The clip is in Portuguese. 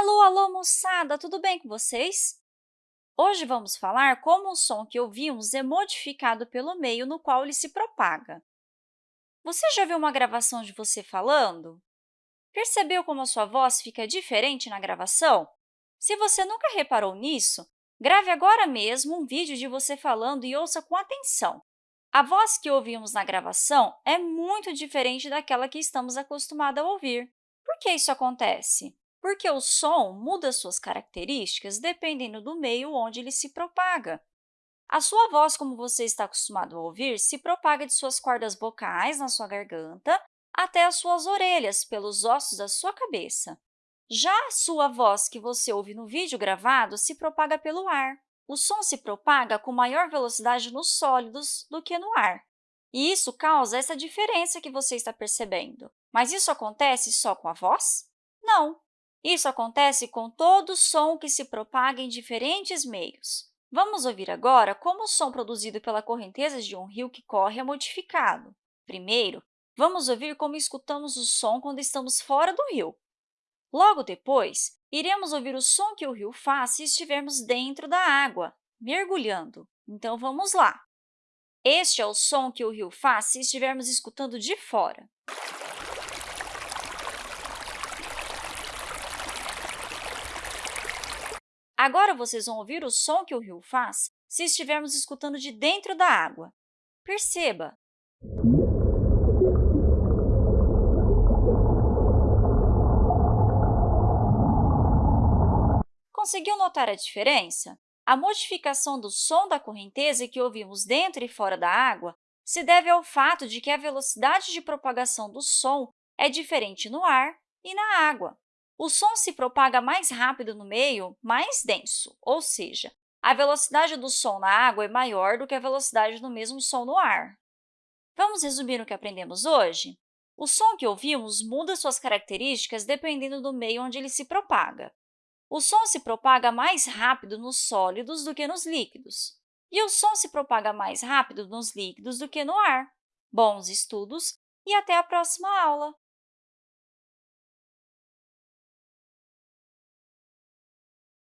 Alô, alô, moçada! Tudo bem com vocês? Hoje vamos falar como o som que ouvimos é modificado pelo meio no qual ele se propaga. Você já viu uma gravação de você falando? Percebeu como a sua voz fica diferente na gravação? Se você nunca reparou nisso, grave agora mesmo um vídeo de você falando e ouça com atenção. A voz que ouvimos na gravação é muito diferente daquela que estamos acostumados a ouvir. Por que isso acontece? Porque o som muda suas características dependendo do meio onde ele se propaga. A sua voz, como você está acostumado a ouvir, se propaga de suas cordas vocais na sua garganta até as suas orelhas, pelos ossos da sua cabeça. Já a sua voz, que você ouve no vídeo gravado, se propaga pelo ar. O som se propaga com maior velocidade nos sólidos do que no ar. E isso causa essa diferença que você está percebendo. Mas isso acontece só com a voz? Não! Isso acontece com todo som que se propaga em diferentes meios. Vamos ouvir agora como o som produzido pela correnteza de um rio que corre é modificado. Primeiro, vamos ouvir como escutamos o som quando estamos fora do rio. Logo depois, iremos ouvir o som que o rio faz se estivermos dentro da água, mergulhando. Então, vamos lá! Este é o som que o rio faz se estivermos escutando de fora. Agora, vocês vão ouvir o som que o rio faz se estivermos escutando de dentro da água. Perceba! Conseguiu notar a diferença? A modificação do som da correnteza que ouvimos dentro e fora da água se deve ao fato de que a velocidade de propagação do som é diferente no ar e na água. O som se propaga mais rápido no meio mais denso, ou seja, a velocidade do som na água é maior do que a velocidade do mesmo som no ar. Vamos resumir o que aprendemos hoje? O som que ouvimos muda suas características dependendo do meio onde ele se propaga. O som se propaga mais rápido nos sólidos do que nos líquidos, e o som se propaga mais rápido nos líquidos do que no ar. Bons estudos e até a próxima aula!